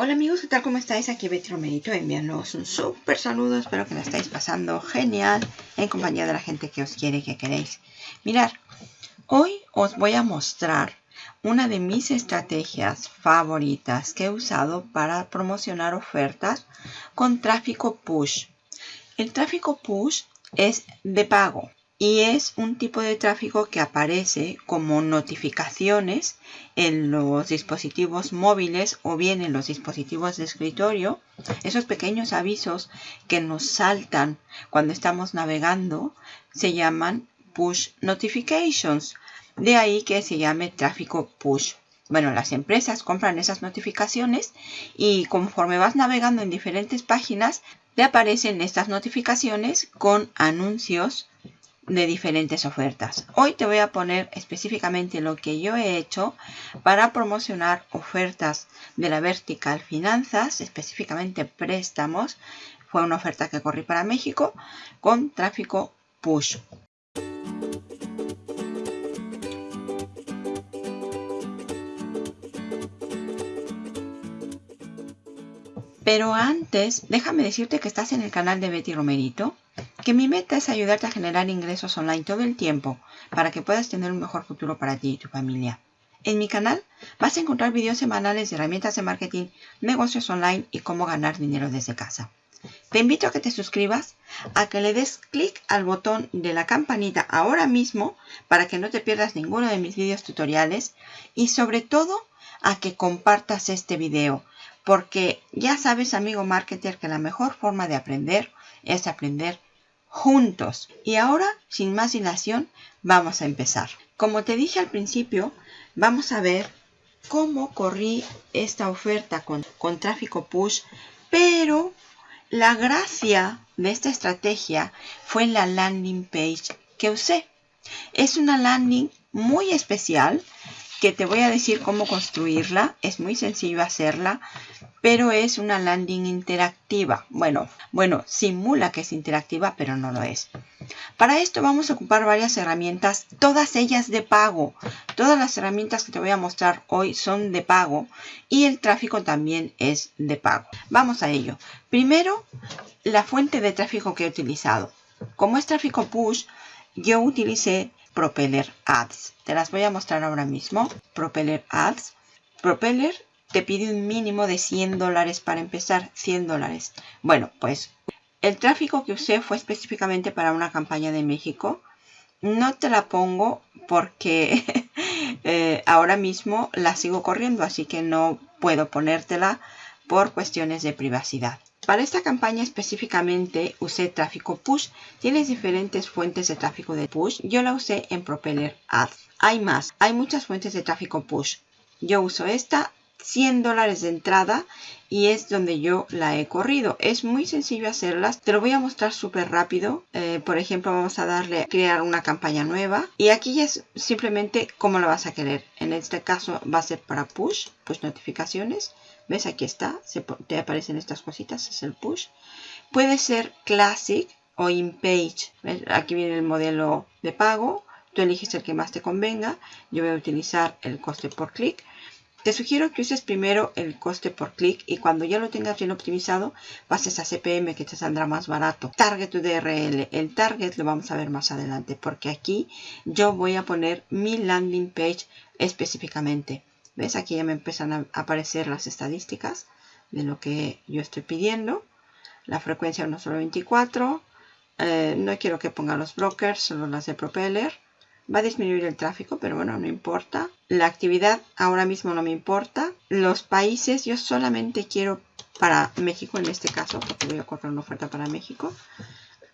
Hola amigos, ¿qué tal? ¿Cómo estáis? Aquí Betty Romerito enviándoos un súper saludo. Espero que la estáis pasando genial en compañía de la gente que os quiere y que queréis. Mirad, hoy os voy a mostrar una de mis estrategias favoritas que he usado para promocionar ofertas con tráfico push. El tráfico push es de pago y es un tipo de tráfico que aparece como notificaciones en los dispositivos móviles o bien en los dispositivos de escritorio. Esos pequeños avisos que nos saltan cuando estamos navegando se llaman push notifications. De ahí que se llame tráfico push. Bueno, las empresas compran esas notificaciones y conforme vas navegando en diferentes páginas, te aparecen estas notificaciones con anuncios de diferentes ofertas. Hoy te voy a poner específicamente lo que yo he hecho para promocionar ofertas de la Vertical Finanzas, específicamente préstamos. Fue una oferta que corrí para México con tráfico push. Pero antes, déjame decirte que estás en el canal de Betty Romerito que mi meta es ayudarte a generar ingresos online todo el tiempo para que puedas tener un mejor futuro para ti y tu familia. En mi canal vas a encontrar videos semanales de herramientas de marketing, negocios online y cómo ganar dinero desde casa. Te invito a que te suscribas, a que le des clic al botón de la campanita ahora mismo para que no te pierdas ninguno de mis videos tutoriales y sobre todo a que compartas este video porque ya sabes amigo marketer que la mejor forma de aprender es aprender juntos. Y ahora, sin más dilación, vamos a empezar. Como te dije al principio, vamos a ver cómo corrí esta oferta con, con tráfico push, pero la gracia de esta estrategia fue la landing page que usé. Es una landing muy especial que te voy a decir cómo construirla. Es muy sencillo hacerla pero es una landing interactiva. Bueno, bueno, simula que es interactiva, pero no lo es. Para esto vamos a ocupar varias herramientas, todas ellas de pago. Todas las herramientas que te voy a mostrar hoy son de pago y el tráfico también es de pago. Vamos a ello. Primero, la fuente de tráfico que he utilizado. Como es tráfico push, yo utilicé Propeller Ads. Te las voy a mostrar ahora mismo. Propeller Ads. Propeller te pide un mínimo de 100 dólares para empezar, 100 dólares. Bueno, pues el tráfico que usé fue específicamente para una campaña de México. No te la pongo porque eh, ahora mismo la sigo corriendo, así que no puedo ponértela por cuestiones de privacidad. Para esta campaña específicamente usé tráfico push. Tienes diferentes fuentes de tráfico de push. Yo la usé en Propeller Ads. Hay más, hay muchas fuentes de tráfico push. Yo uso esta 100 dólares de entrada y es donde yo la he corrido. Es muy sencillo hacerlas. Te lo voy a mostrar súper rápido. Eh, por ejemplo, vamos a darle crear una campaña nueva. Y aquí es simplemente cómo la vas a querer. En este caso va a ser para push, push notificaciones. ¿Ves? Aquí está. Te aparecen estas cositas. Es el push. Puede ser classic o in page. Aquí viene el modelo de pago. Tú eliges el que más te convenga. Yo voy a utilizar el coste por clic. Te sugiero que uses primero el coste por clic y cuando ya lo tengas bien optimizado, pases a CPM que te saldrá más barato. Target URL. El target lo vamos a ver más adelante porque aquí yo voy a poner mi landing page específicamente. ¿Ves? Aquí ya me empiezan a aparecer las estadísticas de lo que yo estoy pidiendo. La frecuencia no solo 24. Eh, no quiero que ponga los brokers, solo las de propeller. Va a disminuir el tráfico, pero bueno, no importa. La actividad ahora mismo no me importa. Los países, yo solamente quiero para México en este caso, porque voy a correr una oferta para México.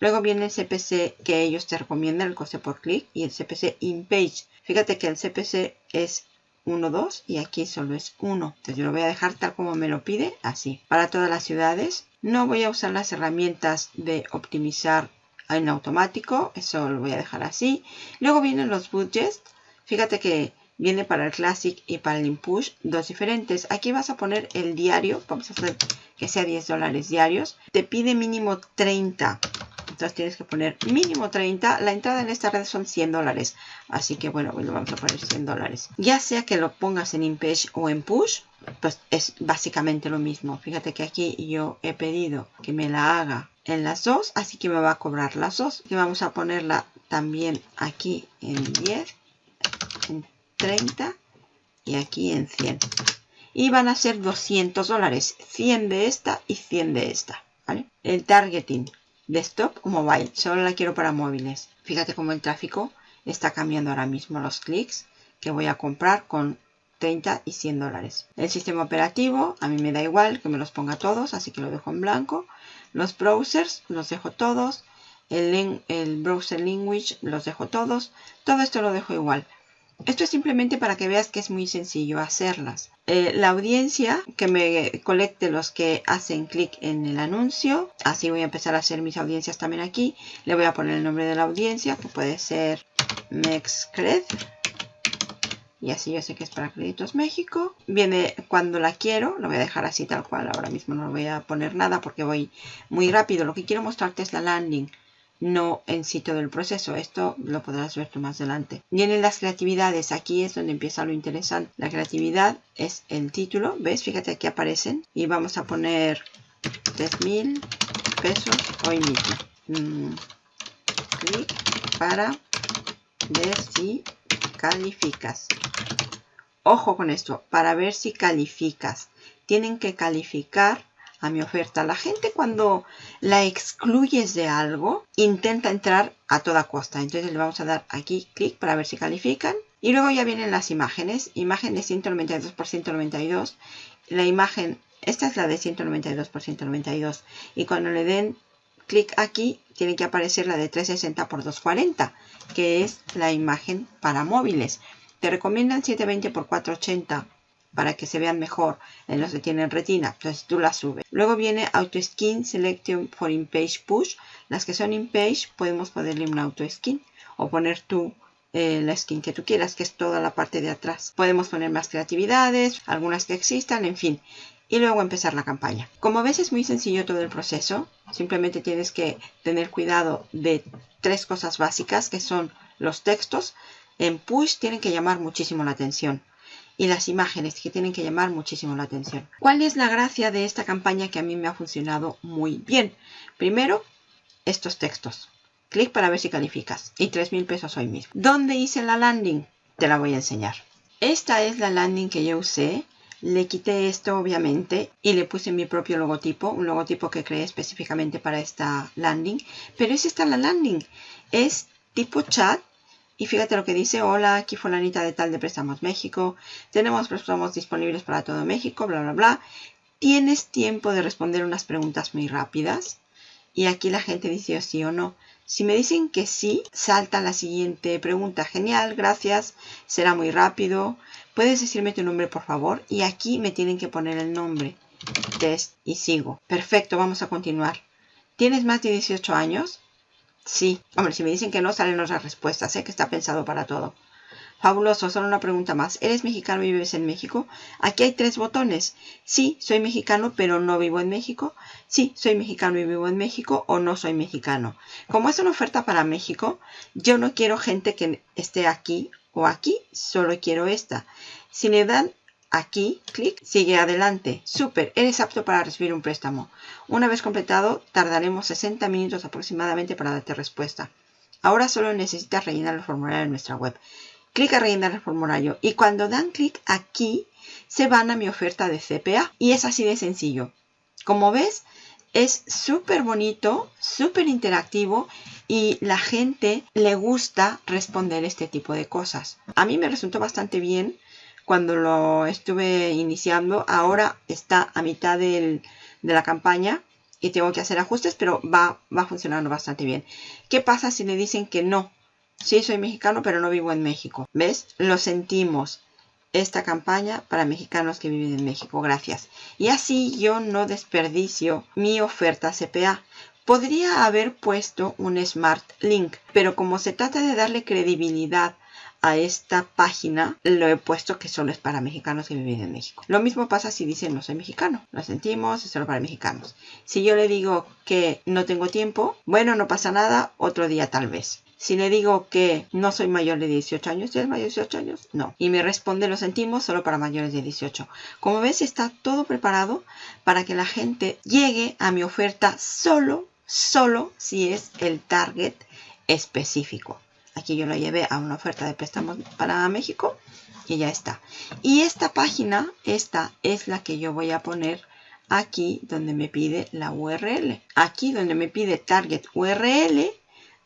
Luego viene el CPC que ellos te recomiendan, el coste por clic, y el CPC in page. Fíjate que el CPC es 1, 2 y aquí solo es 1. Entonces yo lo voy a dejar tal como me lo pide, así. Para todas las ciudades, no voy a usar las herramientas de optimizar en automático, eso lo voy a dejar así. Luego vienen los budgets, fíjate que viene para el Classic y para el Impush, dos diferentes. Aquí vas a poner el diario, vamos a hacer que sea 10 dólares diarios. Te pide mínimo 30 Entonces tienes que poner mínimo 30. La entrada en esta red son 100 dólares. Así que bueno, lo vamos a poner 100 dólares. Ya sea que lo pongas en InPage o en Push, pues es básicamente lo mismo. Fíjate que aquí yo he pedido que me la haga en las dos, así que me va a cobrar las dos. Y vamos a ponerla también aquí en 10, en 30 y aquí en 100. Y van a ser 200 dólares, 100 de esta y 100 de esta. ¿vale? El targeting desktop o mobile. Solo la quiero para móviles. Fíjate cómo el tráfico está cambiando ahora mismo los clics que voy a comprar con 30 y 100 dólares. El sistema operativo, a mí me da igual que me los ponga todos, así que lo dejo en blanco. Los browsers, los dejo todos. El, el browser language, los dejo todos. Todo esto lo dejo igual. Esto es simplemente para que veas que es muy sencillo hacerlas. Eh, la audiencia, que me colecte los que hacen clic en el anuncio. Así voy a empezar a hacer mis audiencias también aquí. Le voy a poner el nombre de la audiencia, que puede ser Mexcred. Y así yo sé que es para Créditos México. Viene cuando la quiero. Lo voy a dejar así tal cual. Ahora mismo no voy a poner nada porque voy muy rápido. Lo que quiero mostrarte es la landing no en sitio del proceso. Esto lo podrás ver tú más adelante. Vienen las creatividades. Aquí es donde empieza lo interesante. La creatividad es el título. ¿Ves? Fíjate aquí aparecen. Y vamos a poner 3.000 pesos hoy mismo. Mm, clic para ver si calificas. Ojo con esto. Para ver si calificas. Tienen que calificar a mi oferta. La gente cuando la excluyes de algo intenta entrar a toda costa. Entonces le vamos a dar aquí clic para ver si califican. Y luego ya vienen las imágenes. Imagen de 192 por 192. La imagen, esta es la de 192 por 192. Y cuando le den clic aquí, tiene que aparecer la de 360 por 240, que es la imagen para móviles. Te recomiendan 720 por 480 para que se vean mejor en los que tienen retina. Entonces tú las subes. Luego viene Auto Skin Selection for In-Page Push. Las que son In-Page podemos ponerle un Auto Skin o poner tú eh, la skin que tú quieras, que es toda la parte de atrás. Podemos poner más creatividades, algunas que existan, en fin. Y luego empezar la campaña. Como ves es muy sencillo todo el proceso. Simplemente tienes que tener cuidado de tres cosas básicas que son los textos. En Push tienen que llamar muchísimo la atención y las imágenes que tienen que llamar muchísimo la atención. ¿Cuál es la gracia de esta campaña que a mí me ha funcionado muy bien? Primero, estos textos. Clic para ver si calificas. Y 3 mil pesos hoy mismo. ¿Dónde hice la landing? Te la voy a enseñar. Esta es la landing que yo usé. Le quité esto obviamente y le puse mi propio logotipo, un logotipo que creé específicamente para esta landing. Pero es esta la landing. Es tipo chat y fíjate lo que dice, hola, aquí fulanita de tal de Préstamos México, tenemos préstamos disponibles para todo México, bla, bla, bla. Tienes tiempo de responder unas preguntas muy rápidas. Y aquí la gente dice sí o no. Si me dicen que sí, salta la siguiente pregunta. Genial, gracias, será muy rápido. ¿Puedes decirme tu nombre, por favor? Y aquí me tienen que poner el nombre. Test y sigo. Perfecto, vamos a continuar. ¿Tienes más de 18 años? Sí. Hombre, si me dicen que no, salen otras respuestas. Sé que está pensado para todo. Fabuloso, solo una pregunta más. ¿Eres mexicano y vives en México? Aquí hay tres botones. Sí, soy mexicano, pero no vivo en México. Sí, soy mexicano y vivo en México o no soy mexicano. Como es una oferta para México, yo no quiero gente que esté aquí o aquí, solo quiero esta. Si le dan Aquí, clic, sigue adelante. Súper, eres apto para recibir un préstamo. Una vez completado, tardaremos 60 minutos aproximadamente para darte respuesta. Ahora solo necesitas rellenar el formulario en nuestra web. Clic a rellenar el formulario y cuando dan clic aquí, se van a mi oferta de CPA. Y es así de sencillo. Como ves, es súper bonito, súper interactivo y la gente le gusta responder este tipo de cosas. A mí me resultó bastante bien cuando lo estuve iniciando. Ahora está a mitad de la campaña y tengo que hacer ajustes, pero va, va funcionando bastante bien. ¿Qué pasa si le dicen que no? Sí, soy mexicano, pero no vivo en México. ¿Ves? Lo sentimos. Esta campaña para mexicanos que viven en México. Gracias. Y así yo no desperdicio mi oferta CPA. Podría haber puesto un Smart Link, pero como se trata de darle credibilidad a esta página lo he puesto que solo es para mexicanos que viven en México. Lo mismo pasa si dicen no soy mexicano. Lo sentimos, es solo para mexicanos. Si yo le digo que no tengo tiempo, bueno, no pasa nada, otro día tal vez. Si le digo que no soy mayor de 18 años, ¿ya es mayor de 18 años? No. Y me responde, lo sentimos, solo para mayores de 18. Como ves, está todo preparado para que la gente llegue a mi oferta solo, solo si es el target específico. Aquí yo lo llevé a una oferta de préstamos para México y ya está. Y esta página, esta es la que yo voy a poner aquí donde me pide la URL. Aquí donde me pide target URL,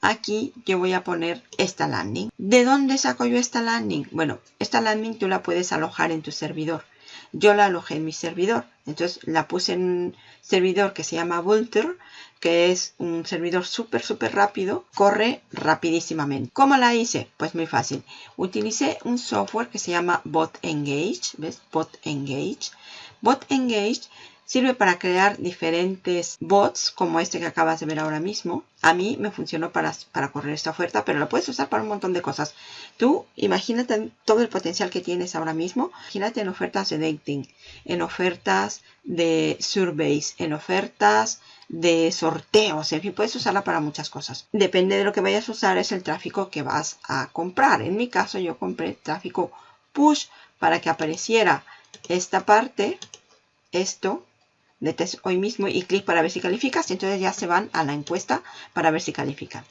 aquí yo voy a poner esta landing. ¿De dónde saco yo esta landing? Bueno, esta landing tú la puedes alojar en tu servidor. Yo la alojé en mi servidor. Entonces la puse en un servidor que se llama Vulter, que es un servidor súper, súper rápido. Corre rapidísimamente. ¿Cómo la hice? Pues muy fácil. Utilicé un software que se llama Bot Engage. ¿Ves? Bot Engage. Bot Engage Sirve para crear diferentes bots como este que acabas de ver ahora mismo. A mí me funcionó para, para correr esta oferta, pero la puedes usar para un montón de cosas. Tú imagínate todo el potencial que tienes ahora mismo. Imagínate en ofertas de dating, en ofertas de surveys, en ofertas de sorteos, en fin, puedes usarla para muchas cosas. Depende de lo que vayas a usar, es el tráfico que vas a comprar. En mi caso yo compré tráfico push para que apareciera esta parte, esto, de test hoy mismo y clic para ver si calificas y entonces ya se van a la encuesta para ver si califican.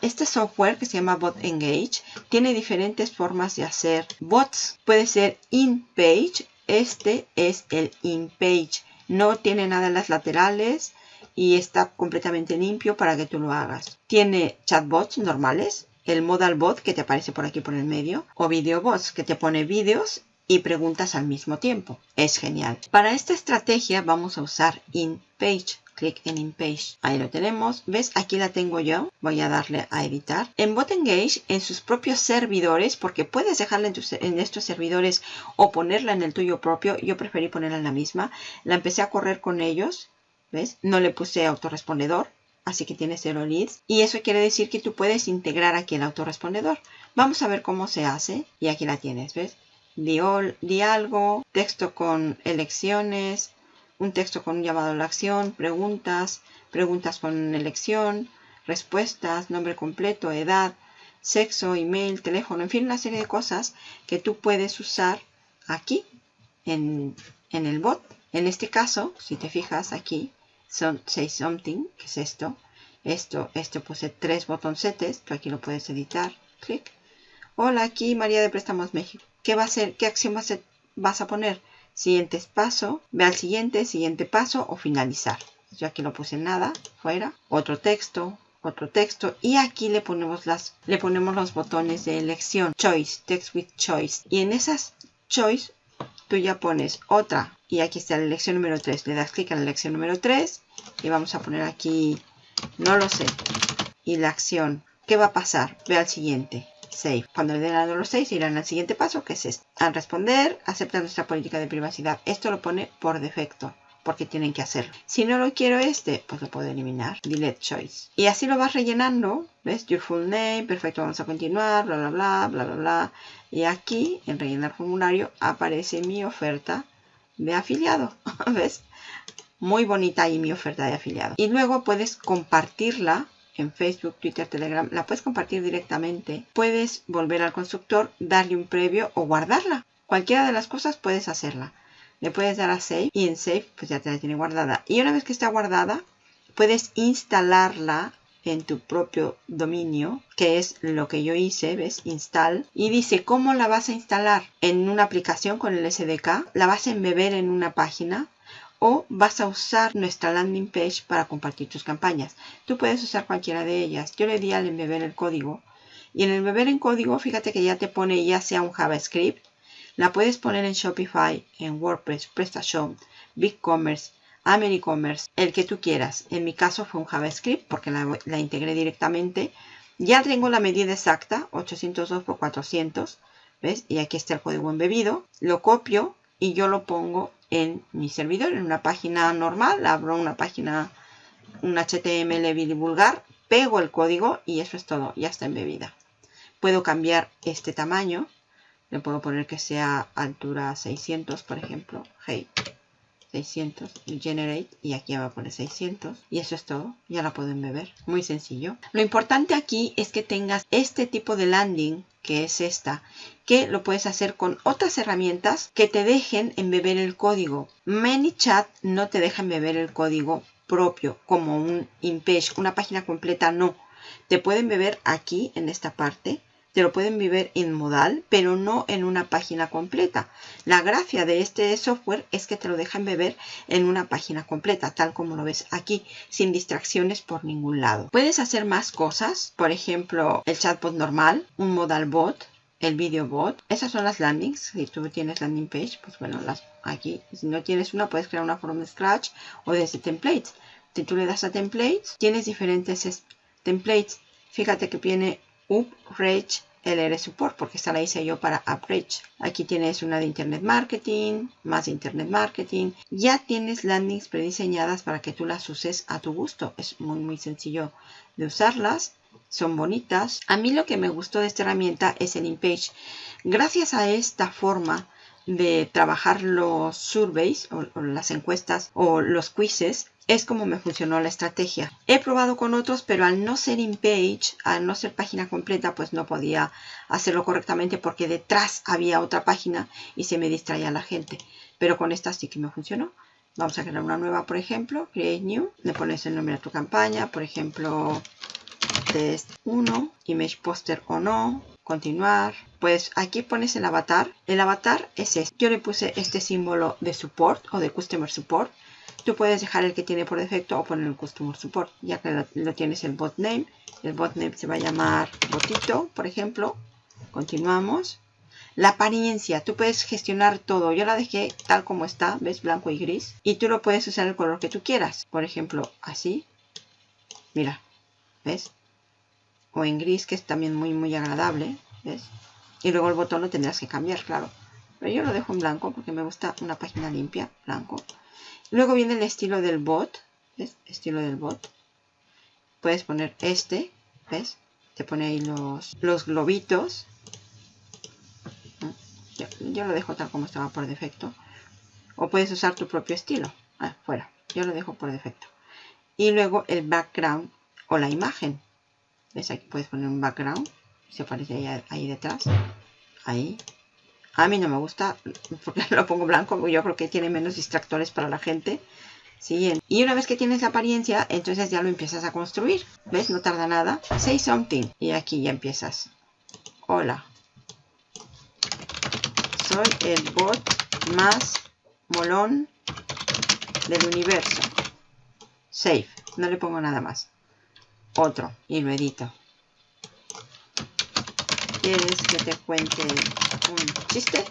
Este software que se llama Bot Engage tiene diferentes formas de hacer bots. Puede ser in-page. Este es el in-page. No tiene nada en las laterales y está completamente limpio para que tú lo hagas. Tiene chatbots normales, el modal bot que te aparece por aquí por el medio o video bots que te pone vídeos y preguntas al mismo tiempo. Es genial. Para esta estrategia vamos a usar InPage. Clic en InPage. Ahí lo tenemos. ¿Ves? Aquí la tengo yo. Voy a darle a editar. En BotEngage, en sus propios servidores, porque puedes dejarla en, en estos servidores o ponerla en el tuyo propio. Yo preferí ponerla en la misma. La empecé a correr con ellos. ¿Ves? No le puse autorrespondedor así que tiene cero leads. Y eso quiere decir que tú puedes integrar aquí el autorrespondedor. Vamos a ver cómo se hace. Y aquí la tienes, ¿ves? Di, algo, texto con elecciones, un texto con un llamado a la acción, preguntas, preguntas con elección, respuestas, nombre completo, edad, sexo, email, teléfono, en fin, una serie de cosas que tú puedes usar aquí en, en el bot. En este caso, si te fijas aquí, son say something, que es esto. Esto, esto puse tres botoncetes, tú aquí lo puedes editar, clic. Hola, aquí María de Préstamos México. ¿Qué va a ser? ¿Qué acción vas a, a poner? Siguiente paso, ve al siguiente, siguiente paso o finalizar. Yo aquí no puse nada, fuera. Otro texto, otro texto y aquí le ponemos las le ponemos los botones de elección choice text with choice y en esas choice tú ya pones otra y aquí está la elección número 3 le das clic en la elección número 3 y vamos a poner aquí no lo sé y la acción ¿qué va a pasar? ve al siguiente Save. Cuando le den a los 6 irán al siguiente paso, que es este. Al responder, acepta nuestra política de privacidad. Esto lo pone por defecto porque tienen que hacerlo. Si no lo quiero este, pues lo puedo eliminar. Delete choice. Y así lo vas rellenando. ¿Ves? Your full name. Perfecto, vamos a continuar. Bla, bla, bla, bla, bla, bla. Y aquí, en rellenar formulario, aparece mi oferta de afiliado. ¿Ves? Muy bonita ahí mi oferta de afiliado. Y luego puedes compartirla en Facebook, Twitter, Telegram, la puedes compartir directamente. Puedes volver al constructor, darle un previo o guardarla. Cualquiera de las cosas puedes hacerla. Le puedes dar a Save y en Save pues ya te la tiene guardada. Y una vez que está guardada, puedes instalarla en tu propio dominio, que es lo que yo hice, ¿ves? Install. Y dice, ¿cómo la vas a instalar? En una aplicación con el SDK, la vas a embeber en una página o vas a usar nuestra landing page para compartir tus campañas. Tú puedes usar cualquiera de ellas. Yo le di al embeber el código y en el embeber en código fíjate que ya te pone ya sea un JavaScript, la puedes poner en Shopify, en WordPress, PrestaShop, BigCommerce, AmeriCommerce, el que tú quieras. En mi caso fue un JavaScript porque la, la integré directamente. Ya tengo la medida exacta, 802 por 400, ¿ves? Y aquí está el código embebido. Lo copio y yo lo pongo en mi servidor, en una página normal, abro una página, un HTML vulgar, pego el código y eso es todo, ya está embebida. puedo cambiar este tamaño. Le puedo poner que sea altura 600, por ejemplo. Hey, 600, generate, y aquí va a poner 600. Y eso es todo, ya la pueden beber. Muy sencillo. Lo importante aquí es que tengas este tipo de landing, que es esta, que lo puedes hacer con otras herramientas que te dejen embeber el código. ManyChat no te deja embeber el código propio, como un InPage, una página completa no. Te pueden beber aquí, en esta parte, te lo pueden vivir en modal, pero no en una página completa. La gracia de este software es que te lo dejan beber en una página completa, tal como lo ves aquí, sin distracciones por ningún lado. Puedes hacer más cosas, por ejemplo, el chatbot normal, un modal bot, el video bot. Esas son las landings. Si tú tienes landing page, pues bueno, las aquí. Si no tienes una, puedes crear una from scratch o desde templates. Si tú le das a templates, tienes diferentes templates. Fíjate que viene UpRage LR Support porque esta la hice yo para UpRage. Aquí tienes una de Internet Marketing, más de Internet Marketing. Ya tienes landings prediseñadas para que tú las uses a tu gusto. Es muy muy sencillo de usarlas. Son bonitas. A mí lo que me gustó de esta herramienta es el InPage. Gracias a esta forma de trabajar los surveys o las encuestas o los quizzes, es como me funcionó la estrategia. He probado con otros, pero al no ser in page, al no ser página completa, pues no podía hacerlo correctamente porque detrás había otra página y se me distraía la gente. Pero con esta sí que me funcionó. Vamos a crear una nueva, por ejemplo, create new. Le pones el nombre a tu campaña, por ejemplo, test 1, image poster o no, continuar. Pues aquí pones el avatar. El avatar es este. Yo le puse este símbolo de support o de customer support Tú puedes dejar el que tiene por defecto o poner el Customer Support. Ya que lo, tienes el bot name. El bot name se va a llamar botito, por ejemplo. Continuamos. La apariencia, tú puedes gestionar todo. Yo la dejé tal como está, ¿ves? Blanco y gris. Y tú lo puedes usar el color que tú quieras. Por ejemplo, así. Mira, ¿ves? O en gris, que es también muy, muy agradable, ¿ves? Y luego el botón lo tendrás que cambiar, claro. Pero yo lo dejo en blanco porque me gusta una página limpia, blanco. Luego viene el estilo del bot. Estilo del bot. Puedes poner este. ¿Ves? Te pone ahí los, los globitos. Yo, lo dejo tal como estaba por defecto. O puedes usar tu propio estilo. Ah, fuera. Yo lo dejo por defecto. Y luego el background o la imagen. ¿Ves? Aquí puedes poner un background. Se aparece ahí detrás. Ahí. A mí no me gusta porque lo pongo blanco, yo creo que tiene menos distractores para la gente. Siguiente. Y una vez que tienes la apariencia, entonces ya lo empiezas a construir. ¿Ves? No tarda nada. Say something. Y aquí ya empiezas. Hola. Soy el bot más molón del universo. Save. No le pongo nada más. Otro. Y lo edito. ¿Quieres que te cuente un chiste?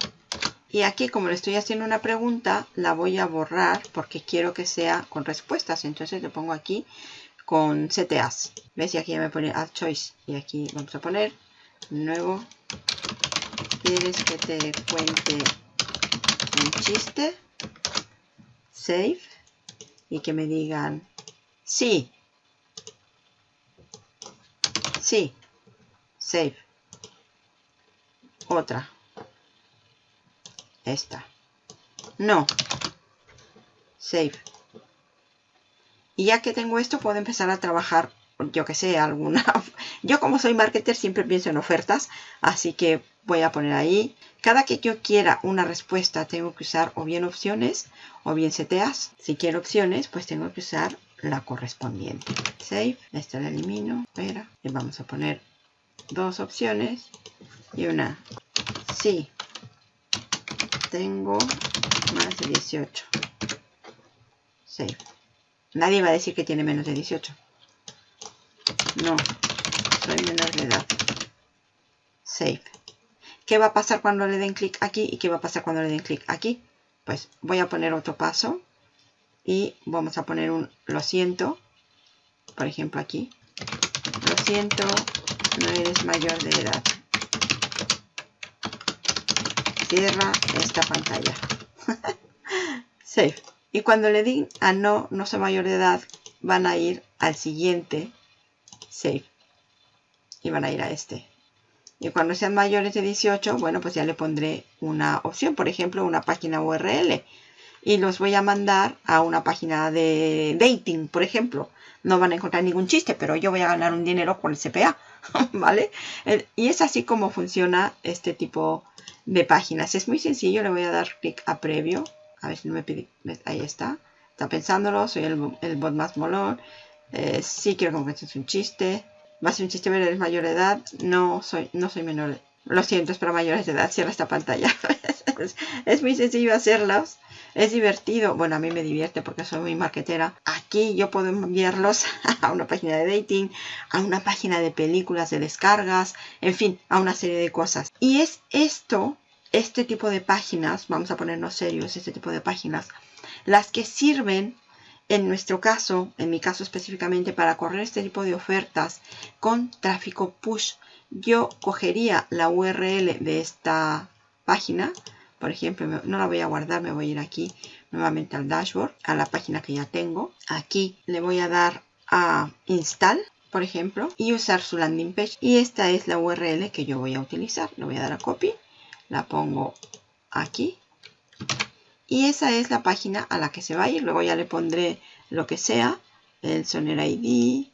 Y aquí como le estoy haciendo una pregunta, la voy a borrar porque quiero que sea con respuestas. Entonces le pongo aquí con CTAs. ¿Ves? Y aquí ya me pone Add Choice. Y aquí vamos a poner nuevo. ¿Quieres que te cuente un chiste? Save. Y que me digan sí. Sí. Save otra. Esta. No. Save. Y ya que tengo esto, puedo empezar a trabajar, yo que sé, alguna... Yo como soy marketer siempre pienso en ofertas, así que voy a poner ahí. Cada que yo quiera una respuesta, tengo que usar o bien opciones o bien CTAs. Si quiero opciones, pues tengo que usar la correspondiente. Save. Esta la elimino. Espera. Y vamos a poner dos opciones y una. Sí, tengo más de 18. Save. Nadie va a decir que tiene menos de 18. No, soy menor de edad. Save. ¿Qué va a pasar cuando le den clic aquí y qué va a pasar cuando le den clic aquí? Pues voy a poner otro paso y vamos a poner un lo siento, por ejemplo aquí. Lo siento, no eres mayor de edad cierra esta pantalla. Save. Y cuando le di a no, no soy mayor de edad, van a ir al siguiente Save. Y van a ir a este. Y cuando sean mayores de 18, bueno, pues ya le pondré una opción, por ejemplo, una página URL. Y los voy a mandar a una página de dating, por ejemplo. No van a encontrar ningún chiste, pero yo voy a ganar un dinero con el CPA, ¿vale? Y es así como funciona este tipo de páginas. Es muy sencillo, le voy a dar clic a previo. A ver si no me pide, ahí está. Está pensándolo, soy el, el bot más molón. Eh, sí quiero que es un chiste. Va a ser un chiste, pero eres mayor de edad. No soy, no soy menor. Lo siento, es para mayores de edad. Cierra esta pantalla. es, muy sencillo hacerlos. Es divertido. Bueno, a mí me divierte porque soy muy marketera. Aquí yo puedo enviarlos a una página de dating, a una página de películas de descargas, en fin, a una serie de cosas. Y es esto, este tipo de páginas, vamos a ponernos serios, este tipo de páginas, las que sirven en nuestro caso, en mi caso específicamente, para correr este tipo de ofertas con tráfico push, yo cogería la URL de esta página, por ejemplo, no la voy a guardar, me voy a ir aquí nuevamente al dashboard, a la página que ya tengo. Aquí le voy a dar a install, por ejemplo, y usar su landing page. Y esta es la URL que yo voy a utilizar. Le voy a dar a copy, la pongo aquí y esa es la página a la que se va a ir. Luego ya le pondré lo que sea, el Soner ID,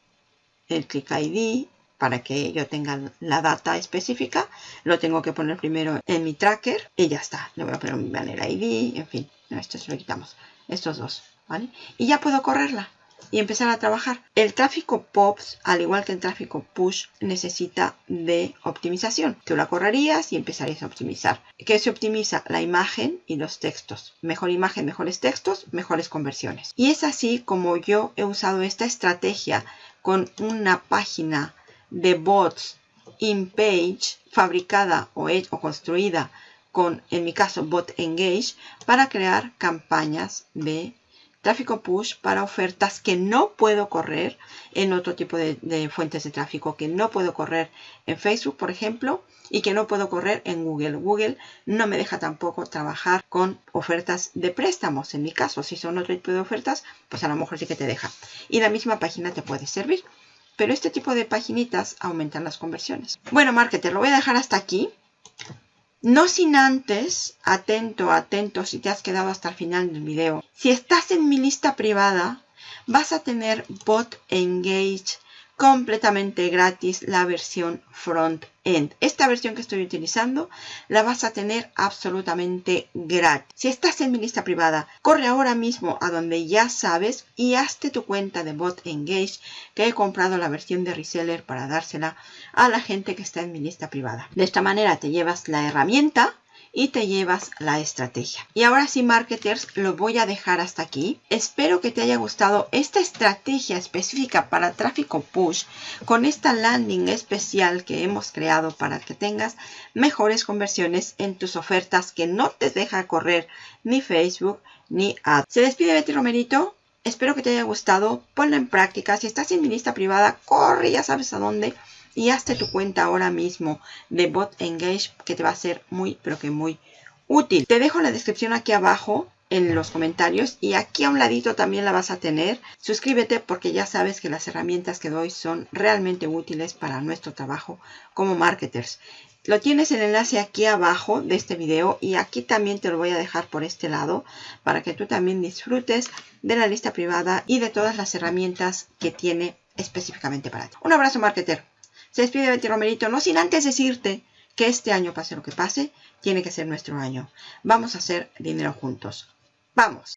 el Click ID, para que yo tenga la data específica. Lo tengo que poner primero en mi tracker y ya está. Le voy a poner mi Banner ID, en fin, esto se lo quitamos. Estos dos, ¿vale? Y ya puedo correrla y empezar a trabajar. El tráfico POPs, al igual que el tráfico push, necesita de optimización. Tú la correrías y empezarías a optimizar. ¿Qué se optimiza? La imagen y los textos. Mejor imagen, mejores textos, mejores conversiones. Y es así como yo he usado esta estrategia con una página de bots in page fabricada o, o construida con, en mi caso, Bot Engage para crear campañas de tráfico push para ofertas que no puedo correr en otro tipo de, fuentes de tráfico, que no puedo correr en Facebook, por ejemplo, y que no puedo correr en Google. Google no me deja tampoco trabajar con ofertas de préstamos. En mi caso, si son otro tipo de ofertas, pues a lo mejor sí que te deja. Y la misma página te puede servir. Pero este tipo de paginitas aumentan las conversiones. Bueno, marketer, lo voy a dejar hasta aquí. No sin antes, atento, atento, si te has quedado hasta el final del video. Si estás en mi lista privada, vas a tener Bot Engage completamente gratis la versión front-end. Esta versión que estoy utilizando la vas a tener absolutamente gratis. Si estás en mi lista privada, corre ahora mismo a donde ya sabes y hazte tu cuenta de Bot Engage que he comprado la versión de reseller para dársela a la gente que está en mi lista privada. De esta manera te llevas la herramienta y te llevas la estrategia. Y ahora sí, marketers, lo voy a dejar hasta aquí. Espero que te haya gustado esta estrategia específica para tráfico push con esta landing especial que hemos creado para que tengas mejores conversiones en tus ofertas que no te deja correr ni Facebook ni Ad. Se despide Betty Romerito. Espero que te haya gustado. Ponlo en práctica. Si estás en mi lista privada, corre, ya sabes a dónde y hazte tu cuenta ahora mismo de Bot Engage que te va a ser muy, pero que muy útil. Te dejo la descripción aquí abajo en los comentarios y aquí a un ladito también la vas a tener. Suscríbete porque ya sabes que las herramientas que doy son realmente útiles para nuestro trabajo como marketers. Lo tienes el enlace aquí abajo de este video y aquí también te lo voy a dejar por este lado para que tú también disfrutes de la lista privada y de todas las herramientas que tiene específicamente para ti. Un abrazo marketer. Se despide Betty Romerito, no sin antes decirte que este año, pase lo que pase, tiene que ser nuestro año. Vamos a hacer dinero juntos. ¡Vamos!